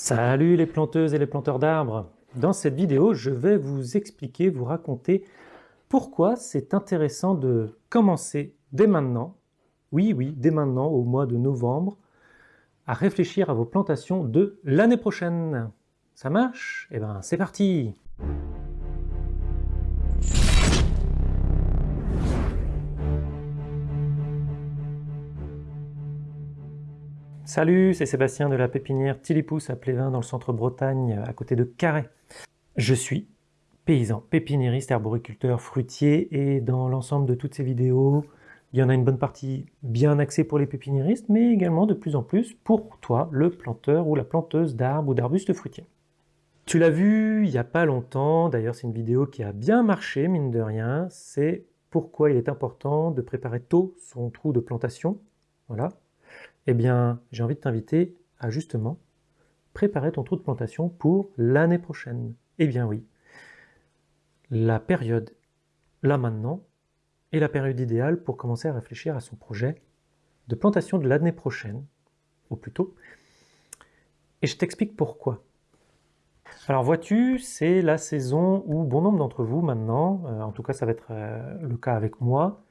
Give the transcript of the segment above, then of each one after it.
Salut les planteuses et les planteurs d'arbres. Dans cette vidéo, je vais vous expliquer, vous raconter pourquoi c'est intéressant de commencer dès maintenant, oui, oui, dès maintenant, au mois de novembre, à réfléchir à vos plantations de l'année prochaine. Ça marche? Eh ben, c'est parti Salut, c'est Sébastien de la pépinière Tilipous à Plévin dans le centre Bretagne, à côté de Carré. Je suis paysan, pépiniériste, arboriculteur, fruitier et dans l'ensemble de toutes ces vidéos, il y en a une bonne partie bien axée pour les pépiniéristes, mais également de plus en plus pour toi, le planteur ou la planteuse d'arbres ou d'arbustes fruitiers. Tu l'as vu il n'y a pas longtemps, d'ailleurs c'est une vidéo qui a bien marché, mine de rien, c'est pourquoi il est important de préparer tôt son trou de plantation. Voilà, eh bien, j'ai envie de t'inviter à justement préparer ton trou de plantation pour l'année prochaine. Eh bien oui, la période, là maintenant, est la période idéale pour commencer à réfléchir à son projet de plantation de l'année prochaine, au plus tôt. Et je t'explique pourquoi. Alors vois-tu, c'est la saison où bon nombre d'entre vous maintenant, euh, en tout cas ça va être euh, le cas avec moi,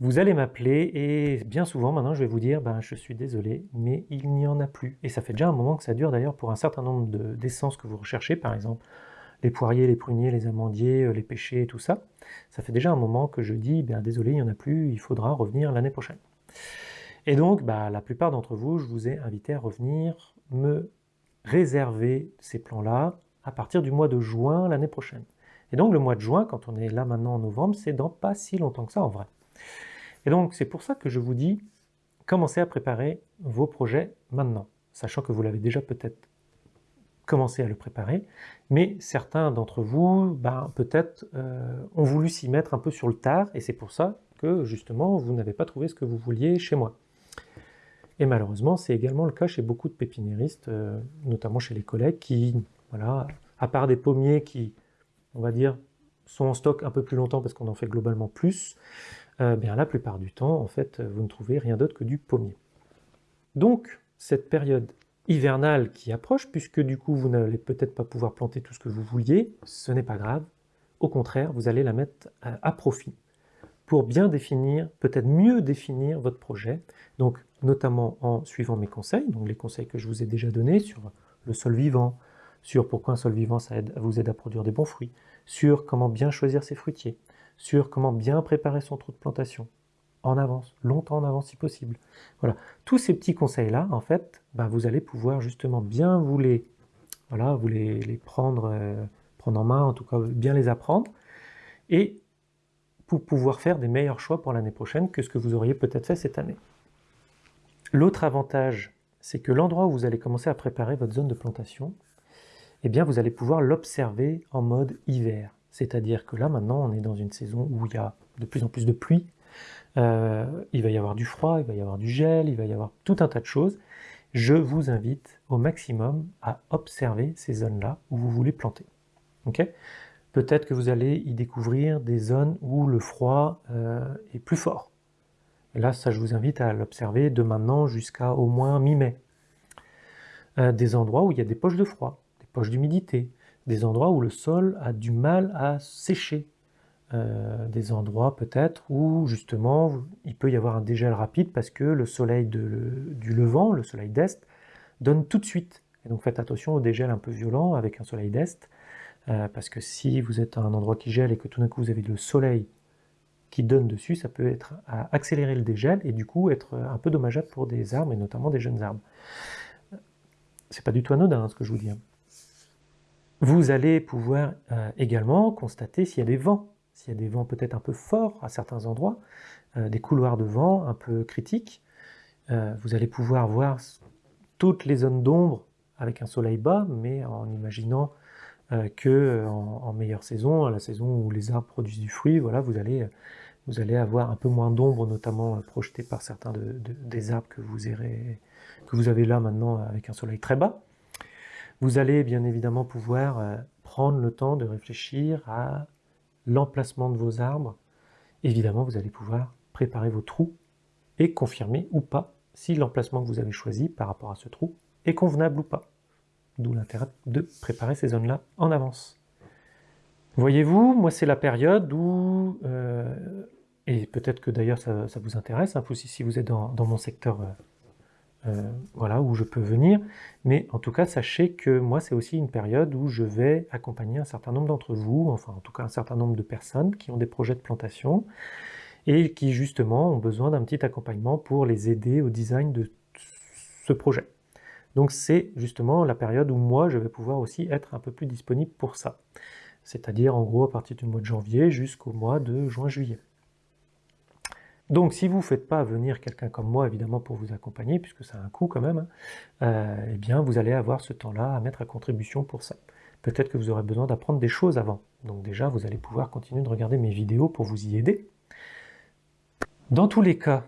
vous allez m'appeler et bien souvent maintenant je vais vous dire ben, je suis désolé mais il n'y en a plus. Et ça fait déjà un moment que ça dure d'ailleurs pour un certain nombre d'essences que vous recherchez par exemple les poiriers, les pruniers, les amandiers, euh, les pêchers, tout ça. Ça fait déjà un moment que je dis ben, désolé il n'y en a plus, il faudra revenir l'année prochaine. Et donc bah, la plupart d'entre vous je vous ai invité à revenir me réserver ces plans-là à partir du mois de juin l'année prochaine. Et donc le mois de juin, quand on est là maintenant en novembre, c'est dans pas si longtemps que ça en vrai. Et donc, c'est pour ça que je vous dis, commencez à préparer vos projets maintenant, sachant que vous l'avez déjà peut-être commencé à le préparer, mais certains d'entre vous, ben, peut-être, euh, ont voulu s'y mettre un peu sur le tard, et c'est pour ça que, justement, vous n'avez pas trouvé ce que vous vouliez chez moi. Et malheureusement, c'est également le cas chez beaucoup de pépiniéristes, euh, notamment chez les collègues qui, voilà, à part des pommiers qui, on va dire, sont en stock un peu plus longtemps parce qu'on en fait globalement plus, euh, la plupart du temps, en fait, vous ne trouvez rien d'autre que du pommier. Donc, cette période hivernale qui approche, puisque du coup vous n'allez peut-être pas pouvoir planter tout ce que vous vouliez, ce n'est pas grave. Au contraire, vous allez la mettre à, profit pour bien définir, peut-être mieux définir votre projet, donc notamment en suivant mes conseils, donc les conseils que je vous ai déjà donnés sur le sol vivant, sur pourquoi un sol vivant ça vous aide à produire des bons fruits, sur comment bien choisir ses fruitiers, sur comment bien préparer son trou de plantation, en avance, longtemps en avance si possible. Voilà, tous ces petits conseils-là, en fait, bah, vous allez pouvoir justement bien vous les, voilà, vous les, prendre, euh, prendre en main, en tout cas bien les apprendre, et pour pouvoir faire des meilleurs choix pour l'année prochaine que ce que vous auriez peut-être fait cette année. L'autre avantage, c'est que l'endroit où vous allez commencer à préparer votre zone de plantation, eh bien vous allez pouvoir l'observer en mode hiver. C'est-à-dire que là, maintenant, on est dans une saison où il y a de plus en plus de pluie, euh, il va y avoir du froid, il va y avoir du gel, il va y avoir tout un tas de choses. Je vous invite au maximum à observer ces zones-là où vous voulez planter. Peut-être que vous allez y découvrir des zones où le froid euh, est plus fort. Là, ça, je vous invite à l'observer de maintenant jusqu'à au moins mi-mai. Euh, des endroits où il y a des poches de froid, des poches d'humidité, des endroits où le sol a du mal à sécher, euh, des endroits peut-être où justement il peut y avoir un dégel rapide parce que le soleil du levant, le soleil d'est, donne tout de suite. Et donc faites attention au dégel un peu violent avec un soleil d'est, euh, parce que si vous êtes à un endroit qui gèle et que tout d'un coup vous avez le soleil qui donne dessus, ça peut être à accélérer le dégel et du coup être un peu dommageable pour des arbres et notamment des jeunes arbres. C'est pas du tout anodin ce que je vous dis. Hein. Vous allez pouvoir euh, également constater s'il y a des vents, s'il y a des vents peut-être un peu forts à certains endroits, euh, des couloirs de vent un peu critiques. Euh, vous allez pouvoir voir toutes les zones d'ombre avec un soleil bas, mais en imaginant que en, meilleure saison, à la saison où les arbres produisent du fruit, voilà, vous allez, vous allez avoir un peu moins d'ombre, notamment projetée par certains des arbres que vous, que vous avez là maintenant avec un soleil très bas. Vous allez bien évidemment pouvoir euh, prendre le temps de réfléchir à l'emplacement de vos arbres. Évidemment, vous allez pouvoir préparer vos trous et confirmer ou pas si l'emplacement que vous avez choisi par rapport à ce trou est convenable ou pas. d'où l'intérêt de préparer ces zones-là en avance. Voyez-vous, moi c'est la période où, euh, et peut-être que d'ailleurs ça, vous intéresse, hein, si vous êtes dans, mon secteur, euh, euh, voilà, où je peux venir, mais en tout cas sachez que moi c'est aussi une période où je vais accompagner un certain nombre d'entre vous, enfin en tout cas un certain nombre de personnes qui ont des projets de plantation, et qui justement ont besoin d'un petit accompagnement pour les aider au design de ce projet. Donc c'est justement la période où moi je vais pouvoir aussi être un peu plus disponible pour ça c'est-à-dire en gros à partir du mois de janvier jusqu'au mois de juin-juillet. Donc si vous ne faites pas venir quelqu'un comme moi, évidemment, pour vous accompagner, puisque ça a un coût quand même, hein, euh, eh bien vous allez avoir ce temps-là à mettre à contribution pour ça. Peut-être que vous aurez besoin d'apprendre des choses avant. Donc déjà, vous allez pouvoir continuer de regarder mes vidéos pour vous y aider. Dans tous les cas,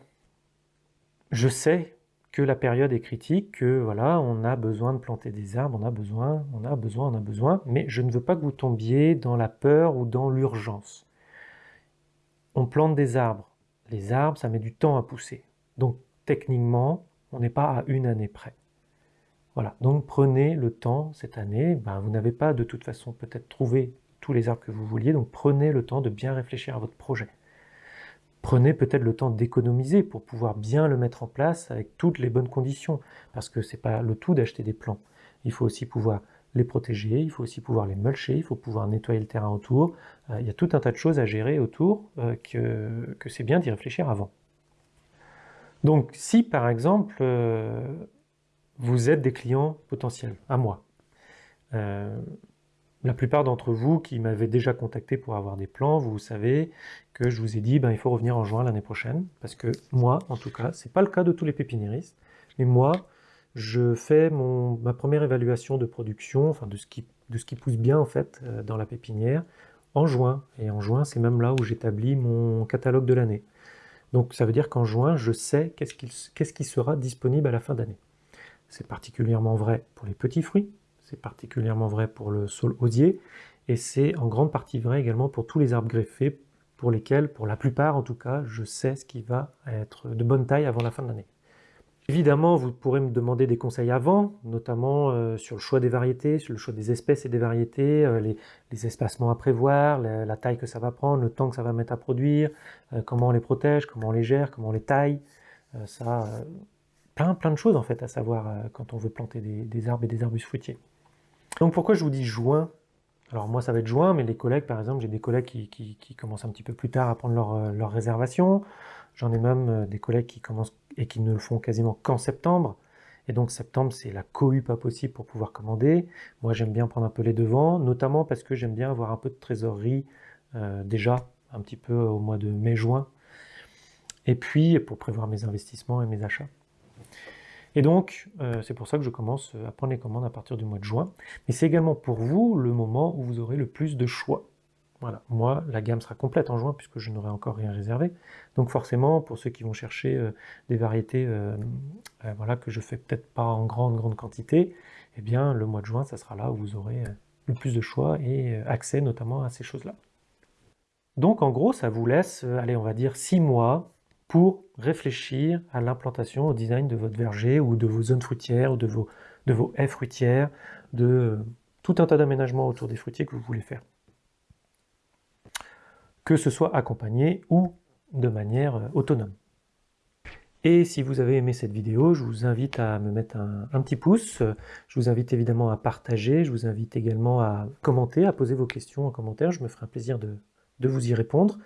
je sais que la période est critique, que voilà, on a besoin de planter des arbres, on a besoin, on a besoin, on a besoin, mais je ne veux pas que vous tombiez dans la peur ou dans l'urgence. On plante des arbres. Les arbres, ça met du temps à pousser. Donc techniquement, on n'est pas à une année près. Voilà, donc prenez le temps cette année, ben, vous n'avez pas de toute façon peut-être trouvé tous les arbres que vous vouliez, donc prenez le temps de bien réfléchir à votre projet. Prenez peut-être le temps d'économiser pour pouvoir bien le mettre en place avec toutes les bonnes conditions, parce que c'est pas le tout d'acheter des plants. Il faut aussi pouvoir les protéger, il faut aussi pouvoir les mulcher, il faut pouvoir nettoyer le terrain autour. Euh, il y a tout un tas de choses à gérer autour euh, que, c'est bien d'y réfléchir avant. Donc si par exemple euh, vous êtes des clients potentiels, à moi, la plupart d'entre vous qui m'avez déjà contacté pour avoir des plans, vous savez que je vous ai dit ben, il faut revenir en juin l'année prochaine, parce que moi, en tout cas, c'est pas le cas de tous les pépiniéristes, mais moi, je fais mon, ma première évaluation de production, enfin de ce qui, de ce qui pousse bien en fait euh, dans la pépinière, en juin. Et en juin, c'est même là où j'établis mon catalogue de l'année. Donc ça veut dire qu'en juin, je sais qu'est-ce qui, sera disponible à la fin d'année. C'est particulièrement vrai pour les petits fruits, c'est particulièrement vrai pour le saule osier, et c'est en grande partie vrai également pour tous les arbres greffés, pour lesquels, pour la plupart en tout cas, je sais ce qui va être de bonne taille avant la fin de l'année. Évidemment, vous pourrez me demander des conseils avant, notamment euh, sur le choix des variétés, sur le choix des espèces et des variétés, euh, les, espacements à prévoir, la, taille que ça va prendre, le temps que ça va mettre à produire, euh, comment on les protège, comment on les gère, comment on les taille. ça, plein, plein de choses en fait à savoir quand on veut planter des arbres et des arbustes fruitiers. Donc pourquoi je vous dis juin? Alors moi ça va être juin, mais les collègues par exemple, j'ai des collègues qui, commencent un petit peu plus tard à prendre leur, euh, réservation. J'en ai même euh, des collègues qui commencent et qui ne le font quasiment qu'en septembre. Et donc septembre, c'est la cohue pas possible pour pouvoir commander. Moi, j'aime bien prendre un peu les devants, notamment parce que j'aime bien avoir un peu de trésorerie euh, déjà, un petit peu au mois de mai-juin. Et puis, pour prévoir mes investissements et mes achats. Et donc, euh, c'est pour ça que je commence à prendre les commandes à partir du mois de juin. Mais c'est également pour vous le moment où vous aurez le plus de choix. Voilà, moi, la gamme sera complète en juin puisque je n'aurai encore rien réservé. Donc forcément, pour ceux qui vont chercher euh, des variétés euh, voilà, que je fais peut-être pas en grande, grande quantité, eh bien, le mois de juin, ça sera là où vous aurez le plus de choix et accès notamment à ces choses-là. Donc en gros, ça vous laisse, allez, on va dire six mois pour réfléchir à l'implantation, au design de votre verger ou de vos zones fruitières ou de vos, de vos haies fruitières, de euh, tout un tas d'aménagements autour des fruitiers que vous voulez faire. Que ce soit accompagné ou de manière euh, autonome. Et si vous avez aimé cette vidéo, je vous invite à me mettre un, petit pouce. Je vous invite évidemment à partager. Je vous invite également à commenter, à poser vos questions en commentaire. Je me ferai un plaisir de, vous y répondre.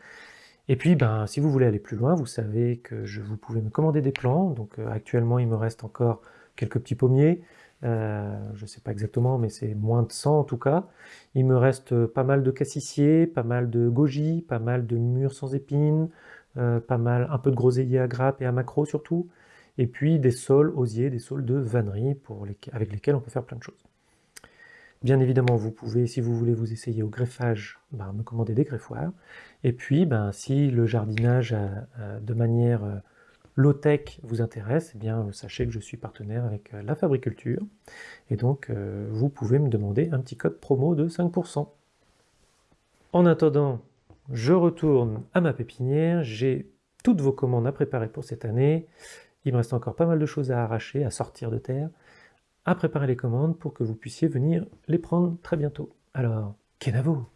Et puis, ben, si vous voulez aller plus loin, vous savez que je, vous pouvez me commander des plants. Donc euh, actuellement, il me reste encore quelques petits pommiers. Euh, je ne sais pas exactement, mais c'est moins de 100 en tout cas. Il me reste euh, pas mal de cassissiers, pas mal de goji, pas mal de mûres sans épines, pas mal, un peu de groseilliers à grappes et à macro surtout, et puis des sols osiers, des sols de vannerie pour avec lesquels on peut faire plein de choses. Bien évidemment, vous pouvez, si vous voulez vous essayer au greffage, ben, me commander des greffoirs. Et puis, ben, si le jardinage euh, euh, de manière euh, low-tech vous intéresse, eh bien, sachez que je suis partenaire avec la Fabriculture. Et donc, vous pouvez me demander un petit code promo de 5%. En attendant, je retourne à ma pépinière. J'ai toutes vos commandes à préparer pour cette année. Il me reste encore pas mal de choses à arracher, à sortir de terre. à préparer les commandes pour que vous puissiez venir les prendre très bientôt. Alors, Kenavo